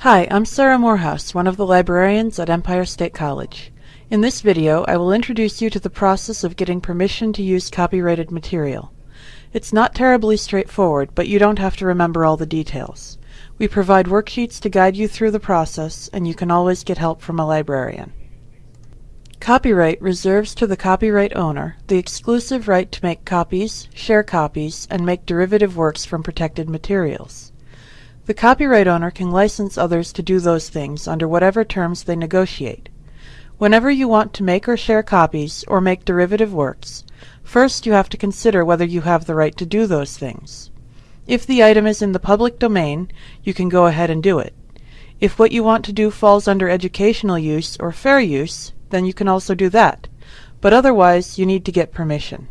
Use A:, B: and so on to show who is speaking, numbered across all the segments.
A: Hi, I'm Sarah Morehouse, one of the librarians at Empire State College. In this video, I will introduce you to the process of getting permission to use copyrighted material. It's not terribly straightforward, but you don't have to remember all the details. We provide worksheets to guide you through the process, and you can always get help from a librarian. Copyright reserves to the copyright owner the exclusive right to make copies, share copies, and make derivative works from protected materials. The copyright owner can license others to do those things under whatever terms they negotiate. Whenever you want to make or share copies or make derivative works, first you have to consider whether you have the right to do those things. If the item is in the public domain, you can go ahead and do it. If what you want to do falls under educational use or fair use, then you can also do that. But otherwise, you need to get permission.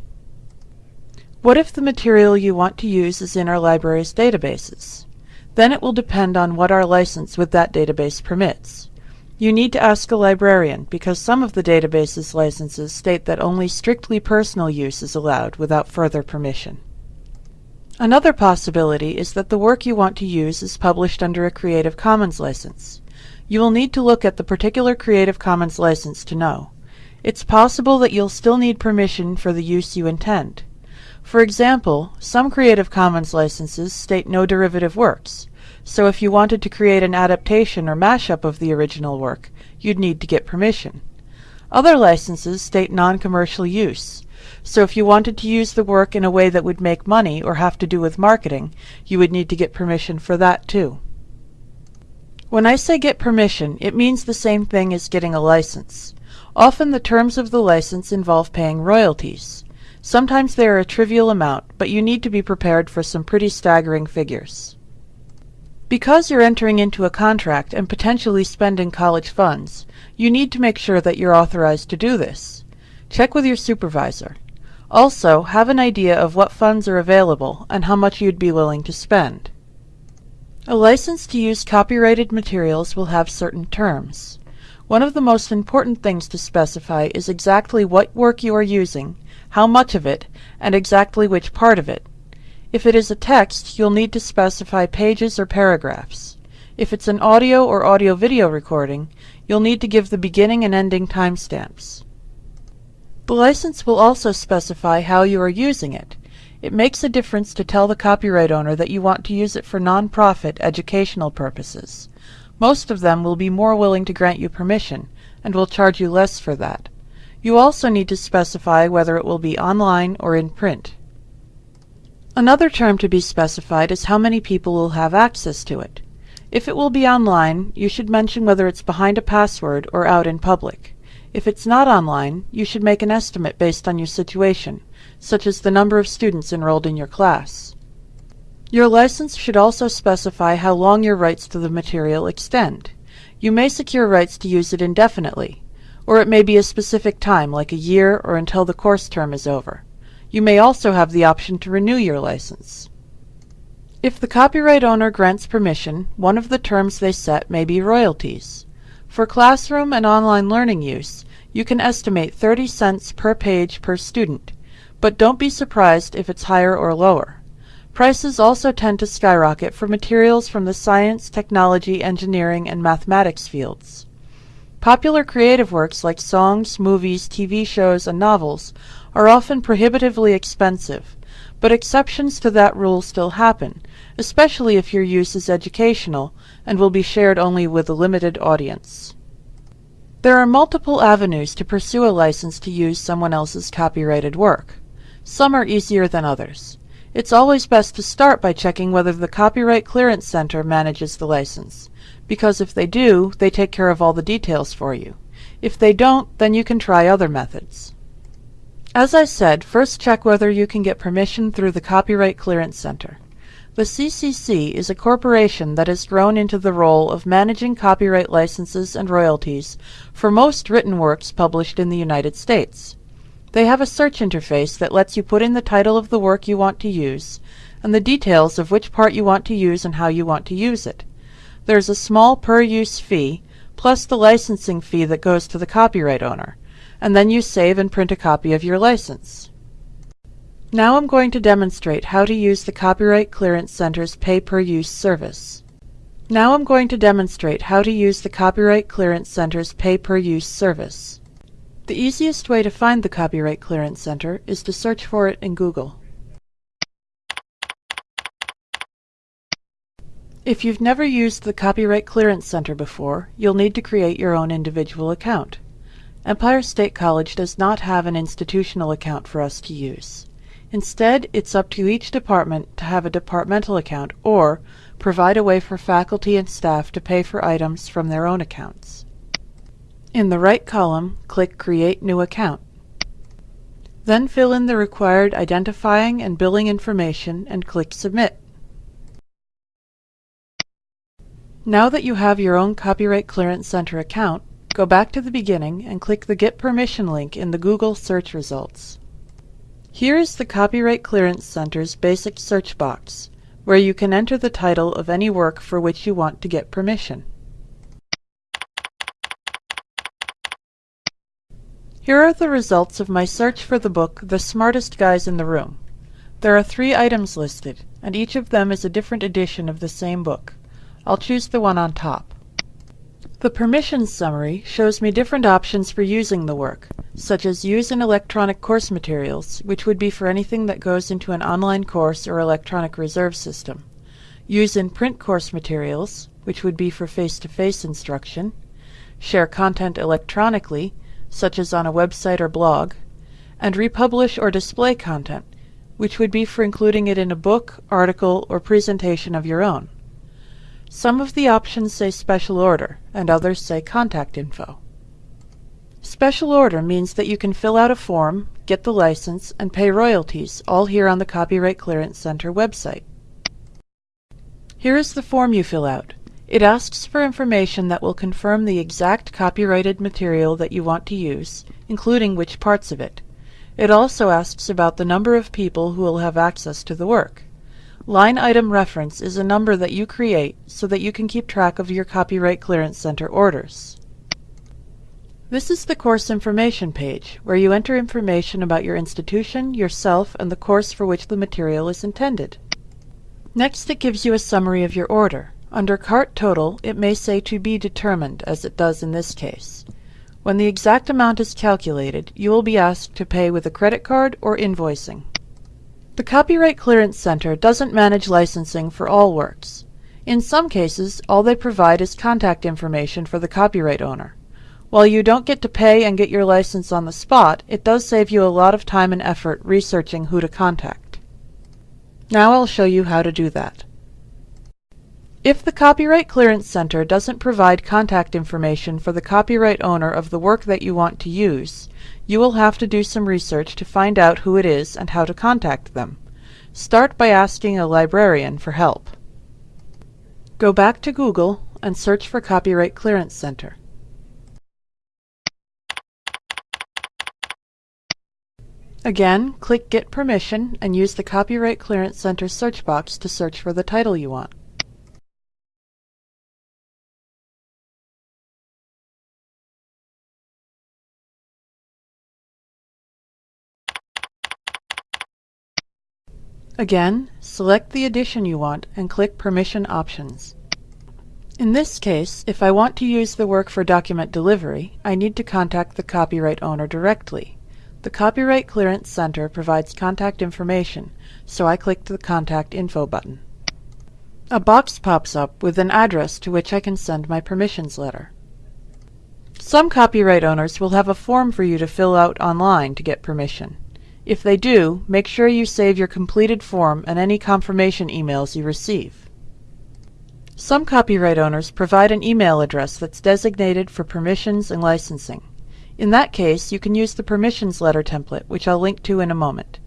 A: What if the material you want to use is in our library's databases? Then it will depend on what our license with that database permits. You need to ask a librarian because some of the database's licenses state that only strictly personal use is allowed without further permission. Another possibility is that the work you want to use is published under a Creative Commons license. You will need to look at the particular Creative Commons license to know. It's possible that you'll still need permission for the use you intend. For example, some Creative Commons licenses state no derivative works, so if you wanted to create an adaptation or mashup of the original work, you'd need to get permission. Other licenses state non-commercial use, so if you wanted to use the work in a way that would make money or have to do with marketing, you would need to get permission for that too. When I say get permission, it means the same thing as getting a license. Often the terms of the license involve paying royalties. Sometimes they are a trivial amount, but you need to be prepared for some pretty staggering figures. Because you're entering into a contract and potentially spending college funds, you need to make sure that you're authorized to do this. Check with your supervisor. Also, have an idea of what funds are available and how much you'd be willing to spend. A license to use copyrighted materials will have certain terms. One of the most important things to specify is exactly what work you are using how much of it, and exactly which part of it. If it is a text, you'll need to specify pages or paragraphs. If it's an audio or audio-video recording, you'll need to give the beginning and ending timestamps. The license will also specify how you are using it. It makes a difference to tell the copyright owner that you want to use it for non-profit educational purposes. Most of them will be more willing to grant you permission, and will charge you less for that. You also need to specify whether it will be online or in print. Another term to be specified is how many people will have access to it. If it will be online, you should mention whether it's behind a password or out in public. If it's not online, you should make an estimate based on your situation, such as the number of students enrolled in your class. Your license should also specify how long your rights to the material extend. You may secure rights to use it indefinitely, or it may be a specific time, like a year or until the course term is over. You may also have the option to renew your license. If the copyright owner grants permission, one of the terms they set may be royalties. For classroom and online learning use, you can estimate 30 cents per page per student, but don't be surprised if it's higher or lower. Prices also tend to skyrocket for materials from the science, technology, engineering, and mathematics fields. Popular creative works like songs, movies, TV shows, and novels are often prohibitively expensive, but exceptions to that rule still happen, especially if your use is educational and will be shared only with a limited audience. There are multiple avenues to pursue a license to use someone else's copyrighted work. Some are easier than others. It's always best to start by checking whether the Copyright Clearance Center manages the license because if they do, they take care of all the details for you. If they don't, then you can try other methods. As I said, first check whether you can get permission through the Copyright Clearance Center. The CCC is a corporation that has grown into the role of managing copyright licenses and royalties for most written works published in the United States. They have a search interface that lets you put in the title of the work you want to use and the details of which part you want to use and how you want to use it. There's a small per-use fee, plus the licensing fee that goes to the copyright owner, and then you save and print a copy of your license. Now I'm going to demonstrate how to use the Copyright Clearance Center's pay-per-use service. Now I'm going to demonstrate how to use the Copyright Clearance Center's pay-per-use service. The easiest way to find the Copyright Clearance Center is to search for it in Google. If you've never used the Copyright Clearance Center before, you'll need to create your own individual account. Empire State College does not have an institutional account for us to use. Instead, it's up to each department to have a departmental account or provide a way for faculty and staff to pay for items from their own accounts. In the right column, click Create New Account. Then fill in the required identifying and billing information and click Submit. Now that you have your own Copyright Clearance Center account, go back to the beginning and click the Get Permission link in the Google search results. Here is the Copyright Clearance Center's basic search box, where you can enter the title of any work for which you want to get permission. Here are the results of my search for the book The Smartest Guys in the Room. There are three items listed, and each of them is a different edition of the same book. I'll choose the one on top. The permissions summary shows me different options for using the work, such as use in electronic course materials, which would be for anything that goes into an online course or electronic reserve system, use in print course materials, which would be for face-to-face -face instruction, share content electronically, such as on a website or blog, and republish or display content, which would be for including it in a book, article, or presentation of your own. Some of the options say special order, and others say contact info. Special order means that you can fill out a form, get the license, and pay royalties, all here on the Copyright Clearance Center website. Here is the form you fill out. It asks for information that will confirm the exact copyrighted material that you want to use, including which parts of it. It also asks about the number of people who will have access to the work. Line item reference is a number that you create so that you can keep track of your Copyright Clearance Center orders. This is the course information page, where you enter information about your institution, yourself, and the course for which the material is intended. Next it gives you a summary of your order. Under Cart Total, it may say to be determined, as it does in this case. When the exact amount is calculated, you will be asked to pay with a credit card or invoicing. The Copyright Clearance Center doesn't manage licensing for all works. In some cases, all they provide is contact information for the copyright owner. While you don't get to pay and get your license on the spot, it does save you a lot of time and effort researching who to contact. Now I'll show you how to do that. If the Copyright Clearance Center doesn't provide contact information for the copyright owner of the work that you want to use, you will have to do some research to find out who it is and how to contact them. Start by asking a librarian for help. Go back to Google and search for Copyright Clearance Center. Again, click Get Permission and use the Copyright Clearance Center search box to search for the title you want. Again, select the edition you want and click Permission Options. In this case, if I want to use the work for document delivery, I need to contact the copyright owner directly. The Copyright Clearance Center provides contact information, so I click the Contact Info button. A box pops up with an address to which I can send my permissions letter. Some copyright owners will have a form for you to fill out online to get permission. If they do, make sure you save your completed form and any confirmation emails you receive. Some copyright owners provide an email address that's designated for permissions and licensing. In that case, you can use the permissions letter template, which I'll link to in a moment.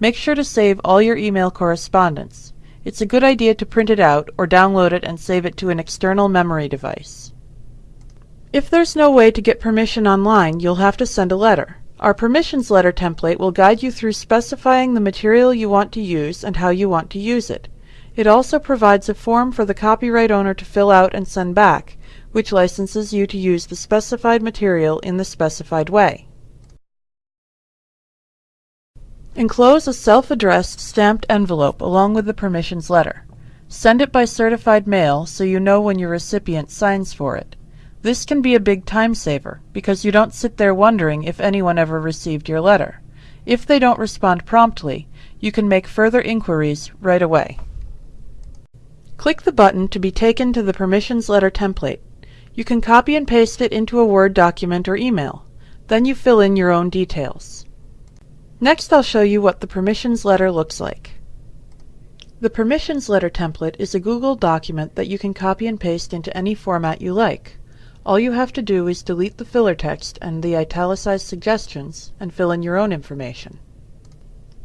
A: Make sure to save all your email correspondence. It's a good idea to print it out or download it and save it to an external memory device. If there's no way to get permission online, you'll have to send a letter. Our permissions letter template will guide you through specifying the material you want to use and how you want to use it. It also provides a form for the copyright owner to fill out and send back, which licenses you to use the specified material in the specified way. Enclose a self-addressed stamped envelope along with the permissions letter. Send it by certified mail so you know when your recipient signs for it. This can be a big time saver because you don't sit there wondering if anyone ever received your letter. If they don't respond promptly, you can make further inquiries right away. Click the button to be taken to the permissions letter template. You can copy and paste it into a Word document or email. Then you fill in your own details. Next I'll show you what the permissions letter looks like. The permissions letter template is a Google document that you can copy and paste into any format you like. All you have to do is delete the filler text and the italicized suggestions and fill in your own information.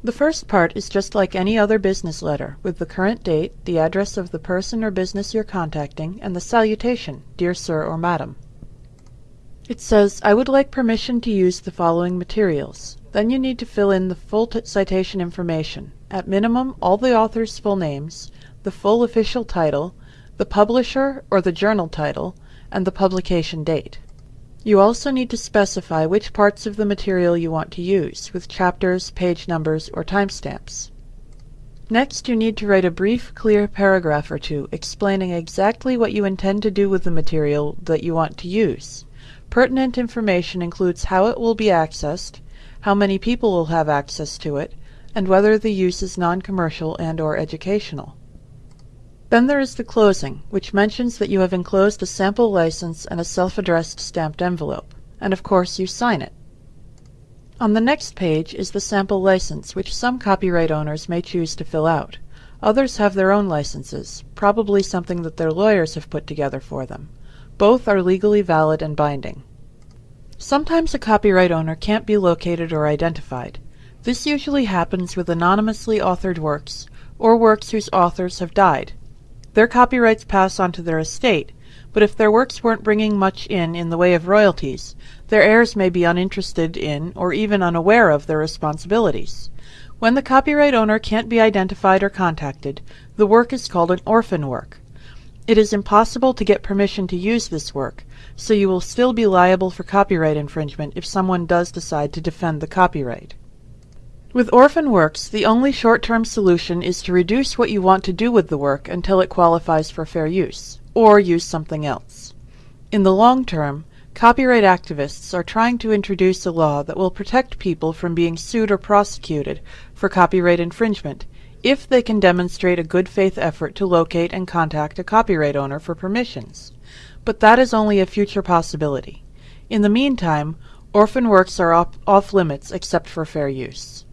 A: The first part is just like any other business letter, with the current date, the address of the person or business you're contacting, and the salutation, Dear Sir or Madam. It says, I would like permission to use the following materials. Then you need to fill in the full citation information. At minimum, all the author's full names, the full official title, the publisher or the journal title, and the publication date. You also need to specify which parts of the material you want to use, with chapters, page numbers, or timestamps. Next, you need to write a brief, clear paragraph or two explaining exactly what you intend to do with the material that you want to use. Pertinent information includes how it will be accessed, how many people will have access to it, and whether the use is non-commercial and or educational. Then there is the closing, which mentions that you have enclosed a sample license and a self-addressed stamped envelope, and of course you sign it. On the next page is the sample license, which some copyright owners may choose to fill out. Others have their own licenses, probably something that their lawyers have put together for them. Both are legally valid and binding. Sometimes a copyright owner can't be located or identified. This usually happens with anonymously authored works, or works whose authors have died. Their copyrights pass on to their estate, but if their works weren't bringing much in in the way of royalties, their heirs may be uninterested in or even unaware of their responsibilities. When the copyright owner can't be identified or contacted, the work is called an orphan work. It is impossible to get permission to use this work, so you will still be liable for copyright infringement if someone does decide to defend the copyright. With orphan works, the only short-term solution is to reduce what you want to do with the work until it qualifies for fair use, or use something else. In the long term, copyright activists are trying to introduce a law that will protect people from being sued or prosecuted for copyright infringement if they can demonstrate a good faith effort to locate and contact a copyright owner for permissions. But that is only a future possibility. In the meantime, orphan works are off, off limits except for fair use.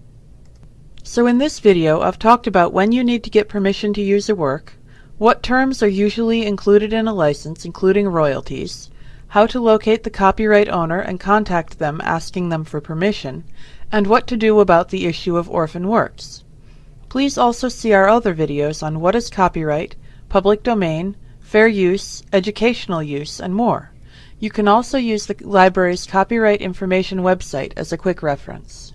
A: So in this video, I've talked about when you need to get permission to use a work, what terms are usually included in a license, including royalties, how to locate the copyright owner and contact them asking them for permission, and what to do about the issue of orphan works. Please also see our other videos on what is copyright, public domain, fair use, educational use, and more. You can also use the library's copyright information website as a quick reference.